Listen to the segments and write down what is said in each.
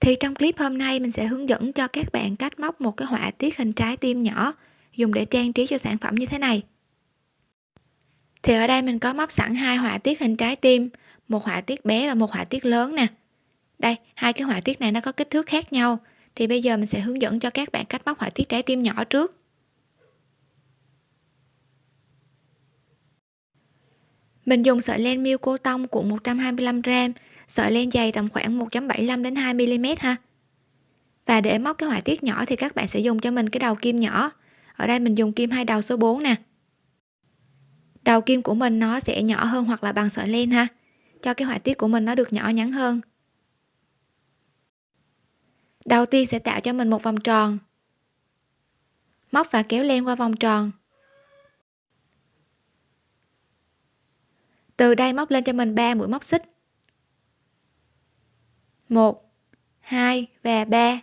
thì trong clip hôm nay, mình sẽ hướng dẫn cho các bạn cách móc một cái họa tiết hình trái tim nhỏ, dùng để trang trí cho sản phẩm như thế này. Thì ở đây mình có móc sẵn hai họa tiết hình trái tim, một họa tiết bé và một họa tiết lớn nè. Đây, hai cái họa tiết này nó có kích thước khác nhau. Thì bây giờ mình sẽ hướng dẫn cho các bạn cách móc họa tiết trái tim nhỏ trước. Mình dùng sợi len miêu cô tông cuộn 125g sợi len dày tầm khoảng 1.75 đến 2 mm ha. Và để móc cái họa tiết nhỏ thì các bạn sẽ dùng cho mình cái đầu kim nhỏ. Ở đây mình dùng kim hai đầu số 4 nè. Đầu kim của mình nó sẽ nhỏ hơn hoặc là bằng sợi len ha. Cho cái họa tiết của mình nó được nhỏ nhắn hơn. Đầu tiên sẽ tạo cho mình một vòng tròn. Móc và kéo len qua vòng tròn. Từ đây móc lên cho mình 3 mũi móc xích. 1 2 và 3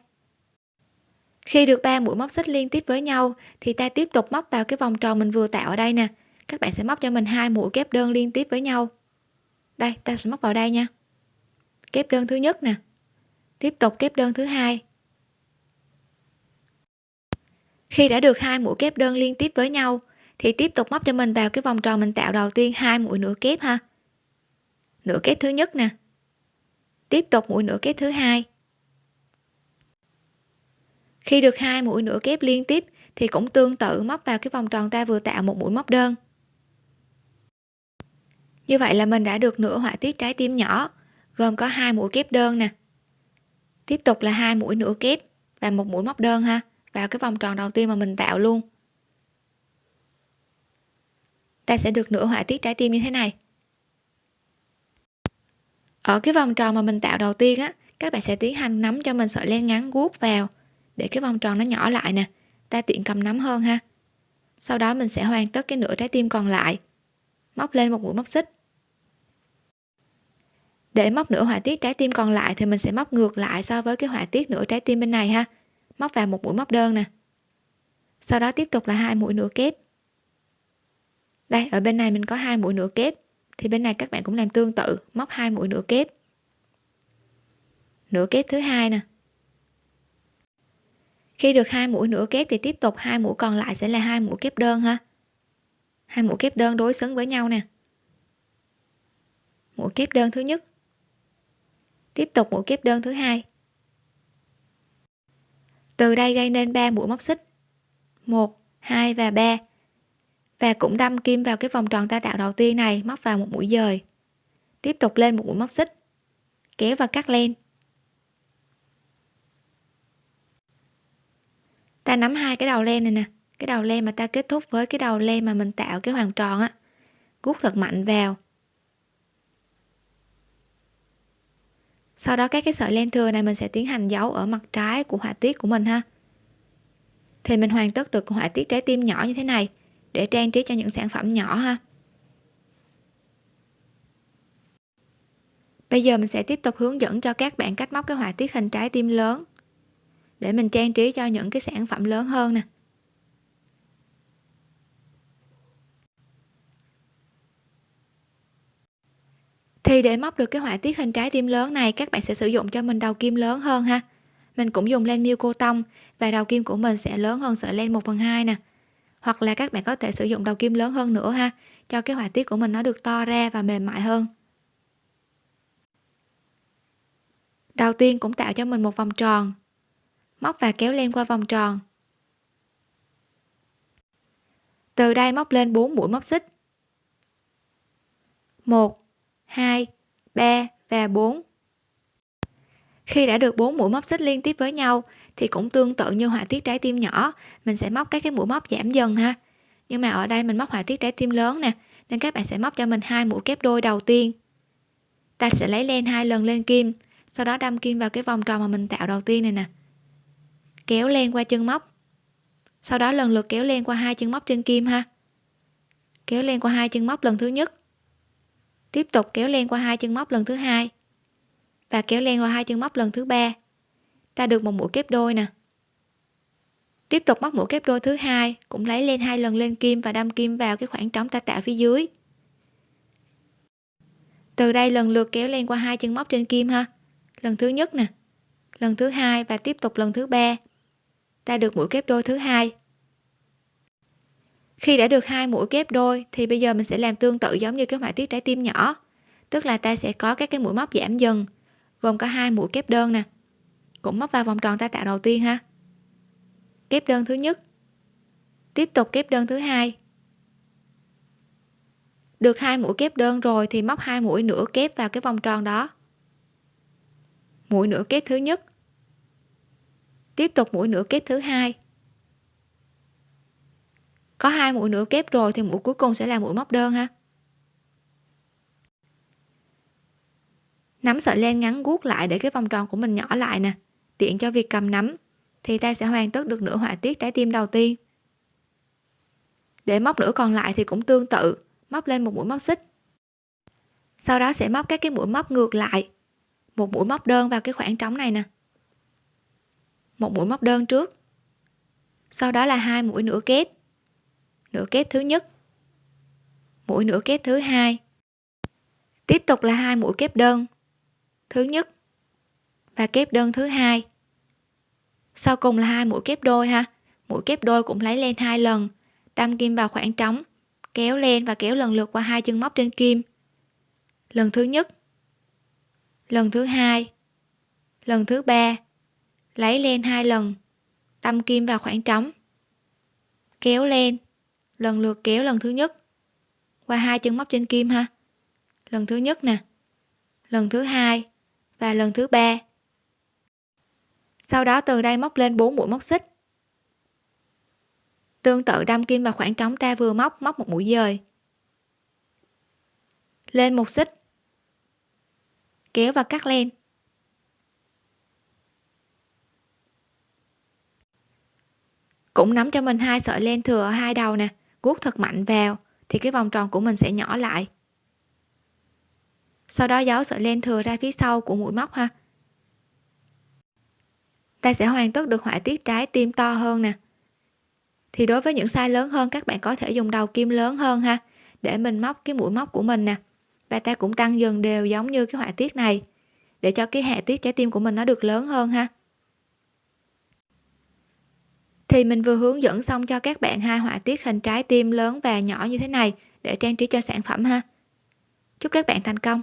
khi được 3 mũi móc xích liên tiếp với nhau, thì ta tiếp tục móc vào cái vòng tròn mình vừa tạo ở đây nè. Các bạn sẽ móc cho mình hai mũi kép đơn liên tiếp với nhau. Đây, ta sẽ móc vào đây nha. Kép đơn thứ nhất nè. Tiếp tục kép đơn thứ hai. Khi đã được hai mũi kép đơn liên tiếp với nhau, thì tiếp tục móc cho mình vào cái vòng tròn mình tạo đầu tiên hai mũi nửa kép ha. Nửa kép thứ nhất nè tiếp tục mũi nửa kép thứ hai. Khi được hai mũi nửa kép liên tiếp, thì cũng tương tự móc vào cái vòng tròn ta vừa tạo một mũi móc đơn. Như vậy là mình đã được nửa họa tiết trái tim nhỏ, gồm có hai mũi kép đơn nè. Tiếp tục là hai mũi nửa kép và một mũi móc đơn ha, vào cái vòng tròn đầu tiên mà mình tạo luôn. Ta sẽ được nửa họa tiết trái tim như thế này ở cái vòng tròn mà mình tạo đầu tiên á, các bạn sẽ tiến hành nắm cho mình sợi len ngắn guốc vào. Để cái vòng tròn nó nhỏ lại nè, ta tiện cầm nắm hơn ha. Sau đó mình sẽ hoàn tất cái nửa trái tim còn lại. Móc lên một mũi móc xích. Để móc nửa họa tiết trái tim còn lại thì mình sẽ móc ngược lại so với cái họa tiết nửa trái tim bên này ha. Móc vào một mũi móc đơn nè. Sau đó tiếp tục là hai mũi nửa kép. Đây, ở bên này mình có hai mũi nửa kép thì bên này các bạn cũng làm tương tự, móc hai mũi nửa kép. Nửa kép thứ hai nè. Khi được hai mũi nửa kép thì tiếp tục hai mũi còn lại sẽ là hai mũi kép đơn ha. Hai mũi kép đơn đối xứng với nhau nè. Mũi kép đơn thứ nhất. Tiếp tục mũi kép đơn thứ hai. Từ đây gây nên 3 mũi móc xích. 1 2 và 3 và cũng đâm kim vào cái vòng tròn ta tạo đầu tiên này, móc vào một mũi dời. Tiếp tục lên một mũi móc xích. Kéo và cắt len. Ta nắm hai cái đầu len này nè. Cái đầu len mà ta kết thúc với cái đầu len mà mình tạo cái hoàn tròn á. Gút thật mạnh vào. Sau đó các cái sợi len thừa này mình sẽ tiến hành giấu ở mặt trái của họa tiết của mình ha. Thì mình hoàn tất được họa tiết trái tim nhỏ như thế này để trang trí cho những sản phẩm nhỏ ha. Bây giờ mình sẽ tiếp tục hướng dẫn cho các bạn cách móc cái họa tiết hình trái tim lớn để mình trang trí cho những cái sản phẩm lớn hơn nè. Thì để móc được cái họa tiết hình trái tim lớn này, các bạn sẽ sử dụng cho mình đầu kim lớn hơn ha. Mình cũng dùng len miêu cô tông và đầu kim của mình sẽ lớn hơn sợi len 1 phần 2 nè hoặc là các bạn có thể sử dụng đầu kim lớn hơn nữa ha. Cho cái họa tiết của mình nó được to ra và mềm mại hơn. Đầu tiên cũng tạo cho mình một vòng tròn. Móc và kéo len qua vòng tròn. Từ đây móc lên 4 mũi móc xích. 1 2 3 và 4 khi đã được 4 mũi móc xích liên tiếp với nhau thì cũng tương tự như họa tiết trái tim nhỏ. Mình sẽ móc các cái mũi móc giảm dần ha. Nhưng mà ở đây mình móc họa tiết trái tim lớn nè, nên các bạn sẽ móc cho mình hai mũi kép đôi đầu tiên. Ta sẽ lấy len hai lần lên kim, sau đó đâm kim vào cái vòng tròn mà mình tạo đầu tiên này nè. Kéo len qua chân móc. Sau đó lần lượt kéo len qua hai chân móc trên kim ha. Kéo len qua hai chân móc lần thứ nhất. Tiếp tục kéo len qua hai chân móc lần thứ hai. Và kéo len qua hai chân móc lần thứ ba ta được một mũi kép đôi nè. Tiếp tục móc mũi kép đôi thứ hai, cũng lấy lên hai lần lên kim và đâm kim vào cái khoảng trống ta tạo phía dưới. Từ đây lần lượt kéo lên qua hai chân móc trên kim ha. Lần thứ nhất nè, lần thứ hai và tiếp tục lần thứ ba. Ta được mũi kép đôi thứ hai. Khi đã được hai mũi kép đôi, thì bây giờ mình sẽ làm tương tự giống như cái họa tiết trái tim nhỏ. Tức là ta sẽ có các cái mũi móc giảm dần, gồm có hai mũi kép đơn nè cũng móc vào vòng tròn ta tạo đầu tiên ha. Kép đơn thứ nhất. Tiếp tục kép đơn thứ hai. Được hai mũi kép đơn rồi thì móc hai mũi nửa kép vào cái vòng tròn đó. Mũi nửa kép thứ nhất. Tiếp tục mũi nửa kép thứ hai. Có hai mũi nửa kép rồi thì mũi cuối cùng sẽ là mũi móc đơn ha. Nắm sợi len ngắn guốc lại để cái vòng tròn của mình nhỏ lại nè tiện cho việc cầm nắm, thì ta sẽ hoàn tất được nửa họa tiết trái tim đầu tiên. Để móc nửa còn lại thì cũng tương tự, móc lên một mũi móc xích. Sau đó sẽ móc các cái mũi móc ngược lại. Một mũi móc đơn vào cái khoảng trống này nè. Một mũi móc đơn trước. Sau đó là hai mũi nửa kép. Nửa kép thứ nhất. Mũi nửa kép thứ hai. Tiếp tục là hai mũi kép đơn. Thứ nhất và kép đơn thứ hai. Sau cùng là hai mũi kép đôi ha. Mũi kép đôi cũng lấy lên hai lần. Đâm kim vào khoảng trống, kéo lên và kéo lần lượt qua hai chân móc trên kim. Lần thứ nhất. Lần thứ hai. Lần thứ ba. Lấy lên hai lần. Đâm kim vào khoảng trống. Kéo lên lần lượt kéo lần thứ nhất. Qua hai chân móc trên kim ha. Lần thứ nhất nè. Lần thứ hai. Và lần thứ ba sau đó từ đây móc lên 4 mũi móc xích. Tương tự đâm kim vào khoảng trống ta vừa móc móc một mũi dời. Lên một xích. Kéo và cắt len. Cũng nắm cho mình hai sợi len thừa ở hai đầu nè, guốc thật mạnh vào, thì cái vòng tròn của mình sẽ nhỏ lại. Sau đó giấu sợi len thừa ra phía sau của mũi móc ha ta sẽ hoàn tất được họa tiết trái tim to hơn nè. Thì đối với những size lớn hơn, các bạn có thể dùng đầu kim lớn hơn ha, để mình móc cái mũi móc của mình nè. Và ta cũng tăng dần đều giống như cái họa tiết này, để cho cái hạ tiết trái tim của mình nó được lớn hơn ha. Thì mình vừa hướng dẫn xong cho các bạn hai họa tiết hình trái tim lớn và nhỏ như thế này, để trang trí cho sản phẩm ha. Chúc các bạn thành công!